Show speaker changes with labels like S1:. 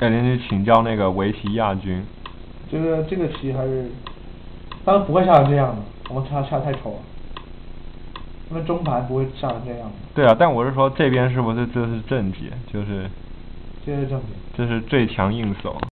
S1: 改天去请教那个围棋亚军。
S2: 这个这个棋还是，他然不会下成这样的，我们下下太丑了。那中盘不会下成这样的。
S1: 对啊，但我是说这边是不是这是正解？就是。
S2: 这是正解。
S1: 这是最强硬手。